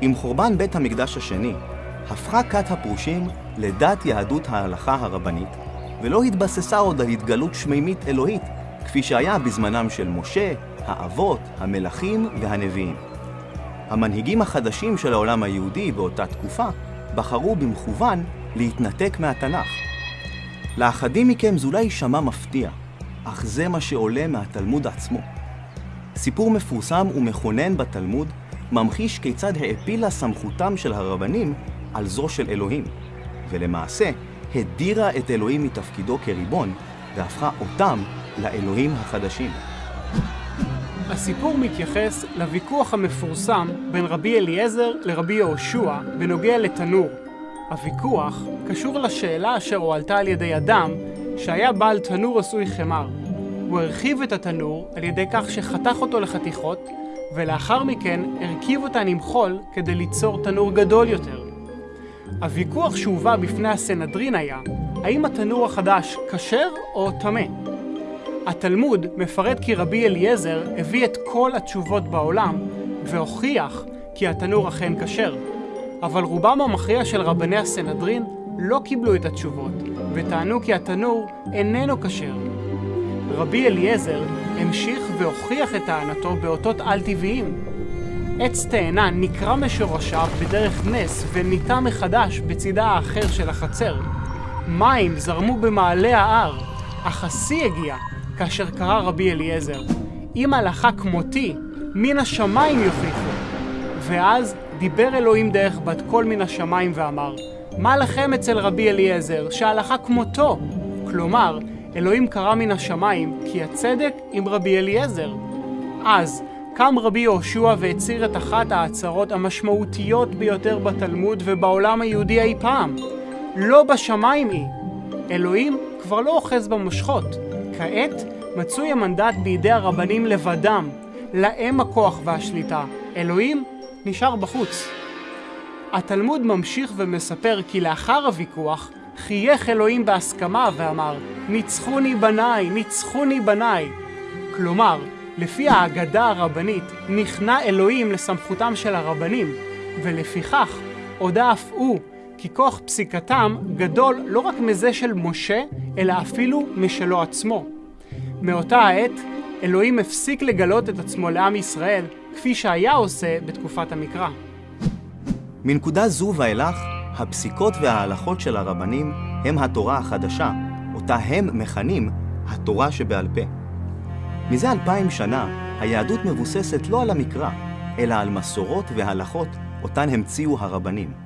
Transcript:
עם חורבן בית המקדש השני, הפכה כת הפרושים לדת יהדות ההלכה הרבנית, ולא התבססה עוד על התגלות שמימית אלוהית, כפי שהיה בזמנם של משה, האבות, המלכים והנביאים. המנהיגים החדשים של העולם היהודי באותה תקופה בחרו במכוון להתנתק מהתנ"ך. לאחדים מכם זה אולי יישמע מפתיע, אך זה מה שעולה מהתלמוד עצמו. סיפור מפורסם ומכונן בתלמוד ממחיש כיצד העפילה סמכותם של הרבנים על זו של אלוהים, ולמעשה הדירה את אלוהים מתפקידו כריבון, והפכה אותם לאלוהים החדשים. הסיפור מתייחס לוויכוח המפורסם בין רבי אליעזר לרבי יהושע בנוגע לתנור. הוויכוח קשור לשאלה אשר הועלתה על ידי אדם שהיה בעל תנור עשוי חמר. הוא הרחיב את התנור על ידי כך שחתך אותו לחתיכות, ולאחר מכן הרכיב אותן עם חול כדי ליצור תנור גדול יותר. הוויכוח שהובא בפני הסנהדרין היה האם התנור החדש כשר או טמא. התלמוד מפרט כי רבי אליעזר הביא את כל התשובות בעולם והוכיח כי התנור אכן כשר. אבל רובם המכריע של רבני הסנהדרין לא קיבלו את התשובות וטענו כי התנור איננו כשר. רבי אליעזר המשיך והוכיח את טענתו באותות על-טבעיים. עץ תאנה נקרע משורשיו בדרך נס וניטע מחדש בצידה האחר של החצר. מים זרמו במעלה ההר, אך השיא הגיע כאשר קרא רבי אליעזר, אם הלכה כמותי, מן השמיים יוכיחו. ואז דיבר אלוהים דרך בת קול מן השמיים ואמר, מה לכם אצל רבי אליעזר, שהלכה כמותו? כלומר, אלוהים קרא מן השמיים, כי הצדק עם רבי אליעזר. אז קם רבי יהושע והצהיר את אחת ההצהרות המשמעותיות ביותר בתלמוד ובעולם היהודי אי פעם. לא בשמיים היא. אלוהים כבר לא אוחז במושכות. כעת מצוי המנדט בידי הרבנים לבדם. להם הכוח והשליטה. אלוהים נשאר בחוץ. התלמוד ממשיך ומספר כי לאחר הוויכוח חייך אלוהים בהסכמה ואמר ניצחוני בניי, ניצחוני בניי. כלומר, לפי האגדה הרבנית נכנע אלוהים לסמכותם של הרבנים, ולפיכך הודה אף הוא כי כוח פסיקתם גדול לא רק מזה של משה, אלא אפילו משלו עצמו. מאותה העת, אלוהים הפסיק לגלות את עצמו לעם ישראל, כפי שהיה עושה בתקופת המקרא. מנקודה זו ואילך, הפסיקות וההלכות של הרבנים הם התורה החדשה, אותה הם מכנים התורה שבעל פה. מזה אלפיים שנה, היהדות מבוססת לא על המקרא, אלא על מסורות והלכות אותן המציאו הרבנים.